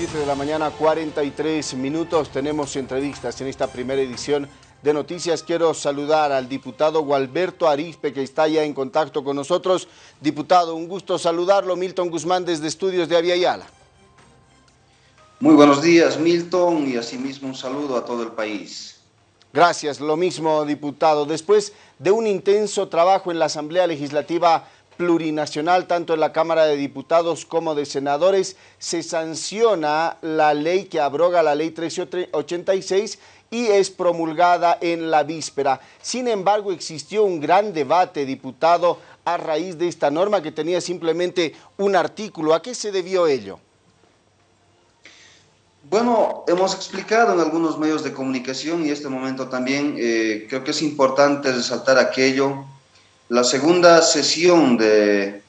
7 de la mañana, 43 minutos. Tenemos entrevistas en esta primera edición de Noticias. Quiero saludar al diputado Gualberto Arispe, que está ya en contacto con nosotros. Diputado, un gusto saludarlo. Milton Guzmán, desde Estudios de Aviala. Muy buenos días, Milton, y asimismo un saludo a todo el país. Gracias, lo mismo, diputado. Después de un intenso trabajo en la Asamblea Legislativa plurinacional, tanto en la Cámara de Diputados como de Senadores, se sanciona la ley que abroga la ley 1386 y es promulgada en la víspera. Sin embargo, existió un gran debate, diputado, a raíz de esta norma que tenía simplemente un artículo. ¿A qué se debió ello? Bueno, hemos explicado en algunos medios de comunicación y este momento también eh, creo que es importante resaltar aquello la segunda sesión de,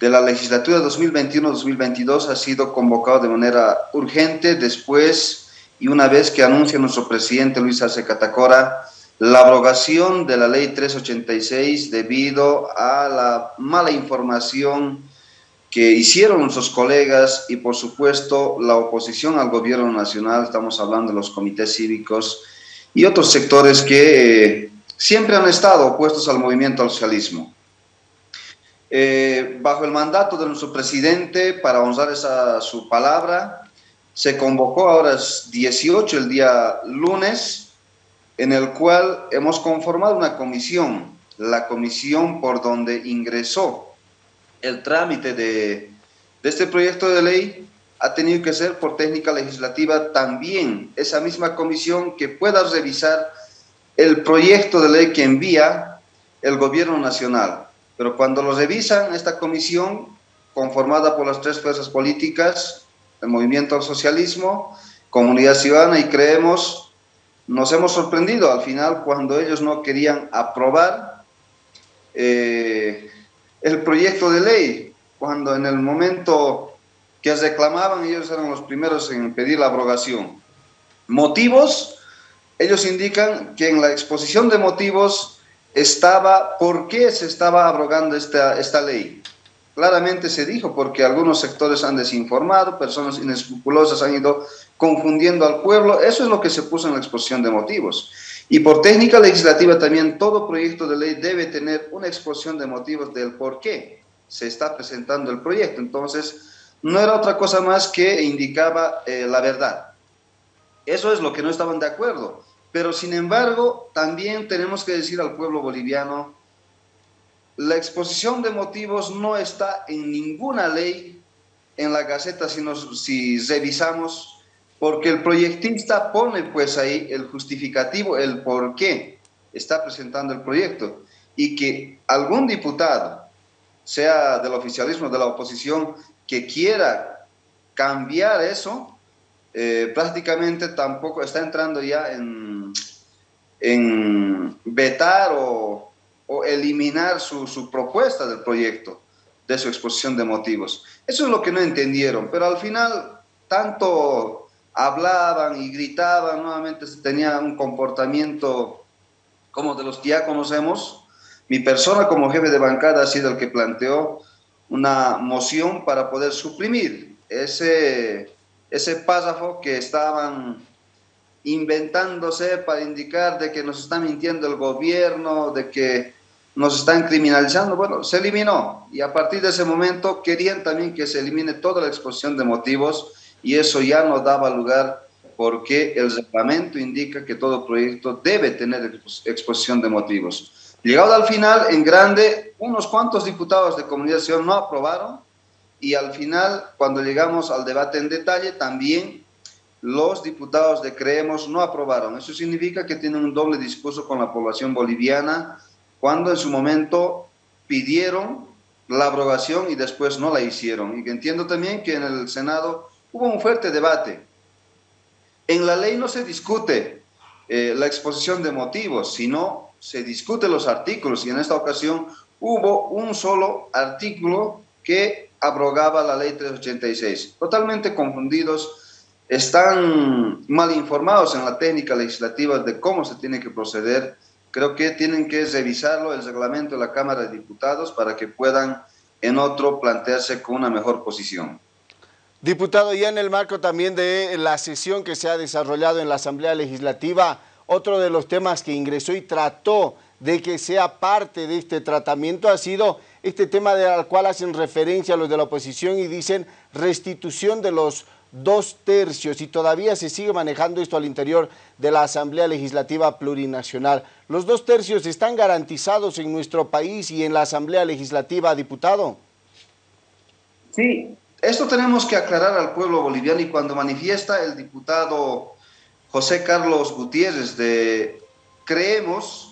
de la legislatura 2021-2022 ha sido convocada de manera urgente. Después y una vez que anuncia nuestro presidente Luis Arce Catacora la abrogación de la ley 386 debido a la mala información que hicieron nuestros colegas y por supuesto la oposición al gobierno nacional, estamos hablando de los comités cívicos y otros sectores que eh, siempre han estado opuestos al movimiento al socialismo. Eh, bajo el mandato de nuestro presidente, para honrar esa, su palabra, se convocó ahora es 18 el día lunes, en el cual hemos conformado una comisión, la comisión por donde ingresó el trámite de este proyecto de ley ha tenido que ser por técnica legislativa también esa misma comisión que pueda revisar el proyecto de ley que envía el gobierno nacional. Pero cuando lo revisan, esta comisión, conformada por las tres fuerzas políticas, el movimiento al socialismo, comunidad ciudadana y creemos, nos hemos sorprendido al final cuando ellos no querían aprobar eh, el proyecto de ley, cuando en el momento que reclamaban ellos eran los primeros en pedir la abrogación. Motivos, ellos indican que en la exposición de motivos estaba por qué se estaba abrogando esta, esta ley. Claramente se dijo porque algunos sectores han desinformado, personas inescrupulosas han ido confundiendo al pueblo. Eso es lo que se puso en la exposición de motivos. Y por técnica legislativa también todo proyecto de ley debe tener una exposición de motivos del por qué se está presentando el proyecto. Entonces, no era otra cosa más que indicaba eh, la verdad. Eso es lo que no estaban de acuerdo. Pero sin embargo, también tenemos que decir al pueblo boliviano, la exposición de motivos no está en ninguna ley en la Gaceta si, nos, revisamos, porque el proyectista pone pues ahí el justificativo, el por qué está presentando el proyecto. Y que algún diputado, sea del oficialismo o de la oposición, que quiera cambiar eso, eh, prácticamente tampoco está entrando ya en, vetar o, o eliminar su, su, propuesta del proyecto, de su exposición de motivos. Eso es lo que no entendieron, pero al final tanto hablaban y gritaban, nuevamente tenía un comportamiento como de los que ya conocemos. Mi persona como jefe de bancada ha sido el que planteó una moción para poder suprimir ese ese párrafo que estaban inventándose para indicar de que nos está mintiendo el gobierno, de que nos están criminalizando, bueno, se eliminó y a partir de ese momento querían también que se elimine toda la exposición de motivos y eso ya no daba lugar porque el reglamento indica que todo proyecto debe tener exposición de motivos. Llegado al final, en grande, unos cuantos diputados de comunidad no aprobaron y al final, cuando llegamos al debate en detalle, también los diputados de Creemos no aprobaron. Eso significa que tienen un doble discurso con la población boliviana cuando en su momento pidieron la aprobación y después no la hicieron. Y entiendo también que en el Senado hubo un fuerte debate. En la ley no se discute eh, la exposición de motivos, sino se discute los artículos y en esta ocasión hubo un solo artículo que abrogaba la ley 386. Totalmente confundidos, están mal informados en la técnica legislativa de cómo se tiene que proceder. Creo que tienen que revisarlo el reglamento de la Cámara de Diputados para que puedan en otro plantearse con una mejor posición. Diputado, ya en el marco también de la sesión que se ha desarrollado en la Asamblea Legislativa, otro de los temas que ingresó y trató de que sea parte de este tratamiento ha sido este tema del cual hacen referencia los de la oposición y dicen restitución de los dos tercios y todavía se sigue manejando esto al interior de la Asamblea Legislativa Plurinacional. ¿Los dos tercios están garantizados en nuestro país y en la Asamblea Legislativa, diputado? Sí, esto tenemos que aclarar al pueblo boliviano y cuando manifiesta el diputado José Carlos Gutiérrez de creemos,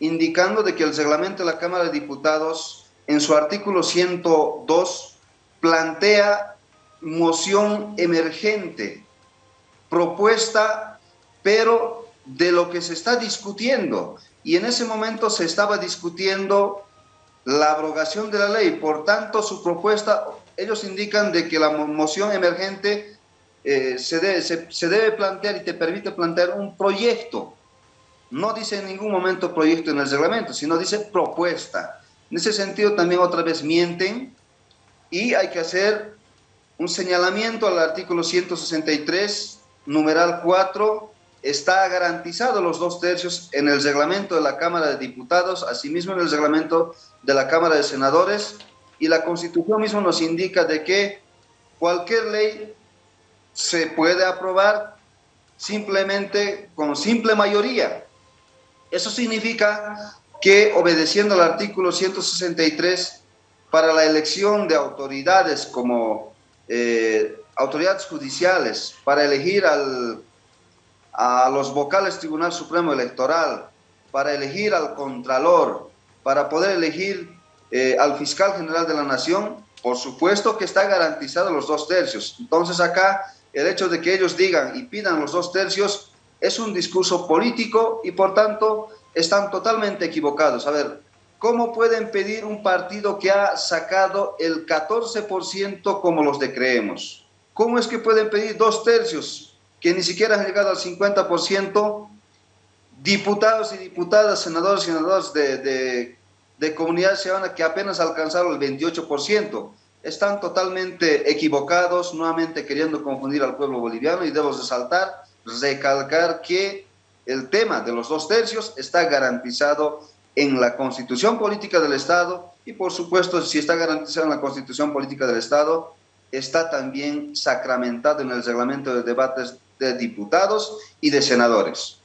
indicando de que el reglamento de la Cámara de Diputados en su artículo 102 plantea moción emergente, propuesta, pero de lo que se está discutiendo. Y en ese momento se estaba discutiendo la abrogación de la ley. Por tanto, su propuesta ellos indican de que la moción emergente eh, se, debe, se, debe plantear y te permite plantear un proyecto. No dice en ningún momento proyecto en el reglamento, sino dice propuesta. En ese sentido también otra vez mienten y hay que hacer un señalamiento al artículo 163, numeral 4, está garantizado los dos tercios en el reglamento de la Cámara de Diputados, asimismo en el reglamento de la Cámara de Senadores, y la Constitución misma nos indica de que cualquier ley se puede aprobar simplemente con simple mayoría. Eso significa que obedeciendo al artículo 163 para la elección de autoridades como eh, autoridades judiciales, para elegir al, a los vocales Tribunal Supremo Electoral, para elegir al Contralor, para poder elegir eh, al fiscal general de la nación, por supuesto que está garantizado los dos tercios. Entonces acá el hecho de que ellos digan y pidan los dos tercios es un discurso político y por tanto están totalmente equivocados. A ver, ¿cómo pueden pedir un partido que ha sacado el 14% como los de Creemos? ¿Cómo es que pueden pedir dos tercios que ni siquiera han llegado al 50%? Diputados y diputadas, senadores y senadoras de, de de ciudadanas que apenas alcanzaron el 28%. Están totalmente equivocados, nuevamente queriendo confundir al pueblo boliviano y debo resaltar, recalcar que el tema de los dos tercios está garantizado en la constitución política del Estado y por supuesto si está garantizado en la constitución política del Estado, está también sacramentado en el reglamento de debates de diputados y de senadores.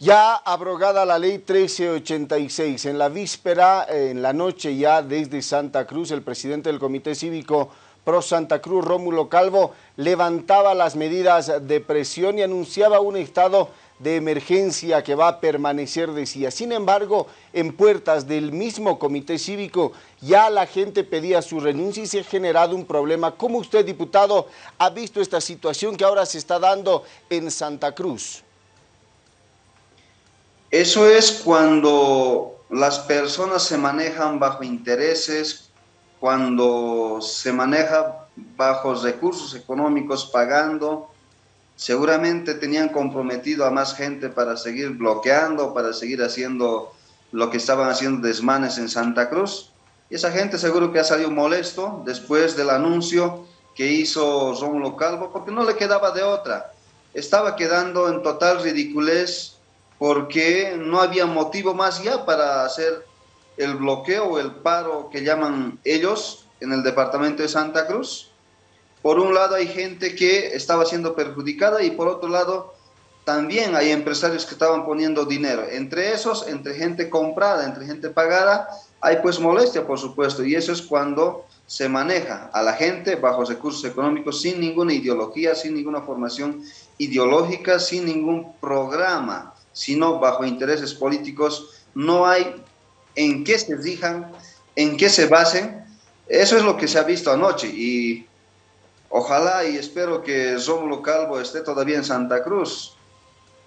Ya abrogada la ley 1386, en la víspera, en la noche ya desde Santa Cruz, el presidente del Comité Cívico Pro Santa Cruz, Rómulo Calvo, levantaba las medidas de presión y anunciaba un estado de emergencia que va a permanecer, decía. Sin embargo, en puertas del mismo comité cívico ya la gente pedía su renuncia y se ha generado un problema. ¿Cómo usted, diputado, ha visto esta situación que ahora se está dando en Santa Cruz? Eso es cuando las personas se manejan bajo intereses, cuando se maneja bajo recursos económicos pagando, seguramente tenían comprometido a más gente para seguir bloqueando, para seguir haciendo lo que estaban haciendo desmanes en Santa Cruz. Y esa gente seguro que ha salido molesto después del anuncio que hizo Rómulo Calvo, porque no le quedaba de otra. Estaba quedando en total ridiculez porque no había motivo más ya para hacer el bloqueo el paro que llaman ellos en el departamento de Santa Cruz. Por un lado hay gente que estaba siendo perjudicada y por otro lado también hay empresarios que estaban poniendo dinero. Entre esos, entre gente comprada, entre gente pagada, hay pues molestia, por supuesto, y eso es cuando se maneja a la gente bajo recursos económicos sin ninguna ideología, sin ninguna formación ideológica, sin ningún programa sino bajo intereses políticos, no hay en qué se rijan, en qué se basen. Eso es lo que se ha visto anoche y ojalá y espero que Rómulo Calvo esté todavía en Santa Cruz,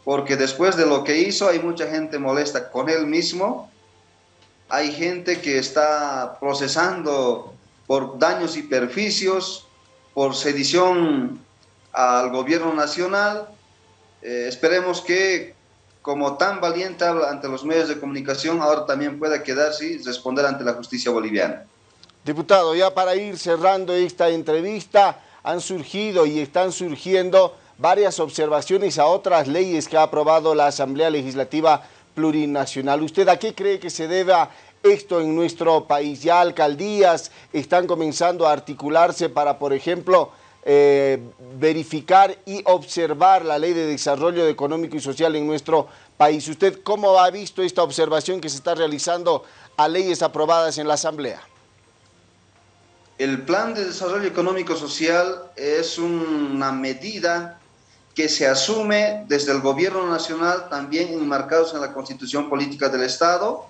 porque después de lo que hizo hay mucha gente molesta con él mismo, hay gente que está procesando por daños y perjuicios, por sedición al gobierno nacional. Eh, esperemos que como tan valiente ante los medios de comunicación, ahora también pueda quedarse y responder ante la justicia boliviana. Diputado, ya para ir cerrando esta entrevista, han surgido y están surgiendo varias observaciones a otras leyes que ha aprobado la Asamblea Legislativa Plurinacional. ¿Usted a qué cree que se deba esto en nuestro país? Ya alcaldías están comenzando a articularse para, por ejemplo, eh, verificar y observar la ley de desarrollo económico y social en nuestro país. ¿Usted cómo ha visto esta observación que se está realizando a leyes aprobadas en la Asamblea? El Plan de Desarrollo Económico Social es una medida que se asume desde el gobierno nacional, también enmarcados en la Constitución Política del Estado.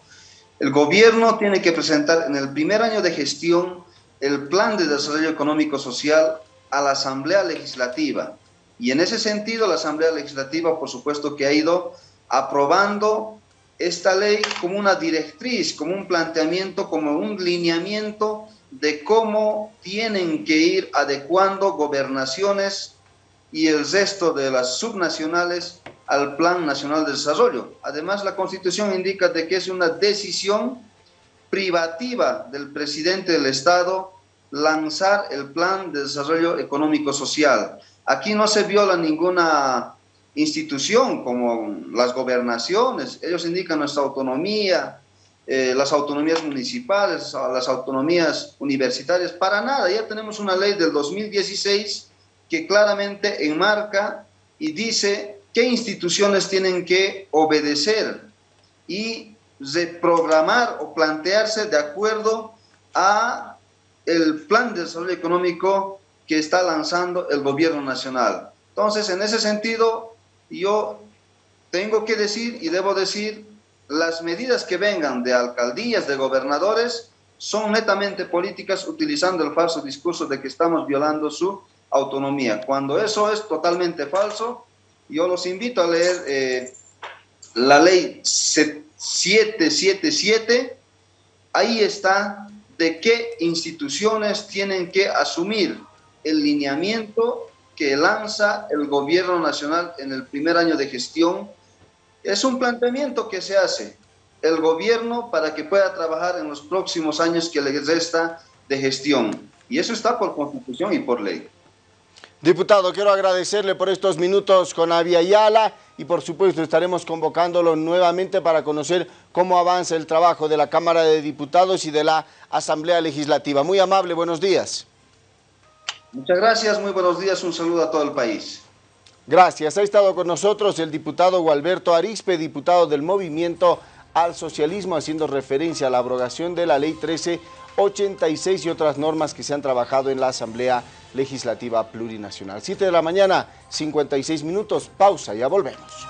El gobierno tiene que presentar en el primer año de gestión el Plan de Desarrollo Económico Social a la Asamblea Legislativa. Y en ese sentido, la Asamblea Legislativa, por supuesto, que ha ido aprobando esta ley como una directriz, como un planteamiento, como un lineamiento de cómo tienen que ir adecuando gobernaciones y el resto de las subnacionales al Plan Nacional de Desarrollo. Además, la Constitución indica de que es una decisión privativa del presidente del Estado lanzar el Plan de Desarrollo Económico Social. Aquí no se viola ninguna institución como las gobernaciones, ellos indican nuestra autonomía, eh, las autonomías municipales, las autonomías universitarias, para nada, ya tenemos una ley del 2016 que claramente enmarca y dice qué instituciones tienen que obedecer y reprogramar o plantearse de acuerdo a el plan de desarrollo económico que está lanzando el gobierno nacional. Entonces, en ese sentido, yo tengo que decir y debo decir, las medidas que vengan de alcaldías, de gobernadores, son netamente políticas utilizando el falso discurso de que estamos violando su autonomía. Cuando eso es totalmente falso, yo los invito a leer eh, la ley 777, ahí está de qué instituciones tienen que asumir el lineamiento que lanza el gobierno nacional en el primer año de gestión. Es un planteamiento que se hace el gobierno para que pueda trabajar en los próximos años que le resta de gestión. Y eso está por constitución y por ley. Diputado, quiero agradecerle por estos minutos con Avia Yala y por supuesto estaremos convocándolo nuevamente para conocer cómo avanza el trabajo de la Cámara de Diputados y de la Asamblea Legislativa. Muy amable, buenos días. Muchas gracias, muy buenos días, un saludo a todo el país. Gracias, ha estado con nosotros el diputado Gualberto Arispe, diputado del Movimiento al Socialismo, haciendo referencia a la abrogación de la Ley 1386 y otras normas que se han trabajado en la Asamblea Legislativa Plurinacional. 7 de la mañana, 56 minutos, pausa, ya volvemos.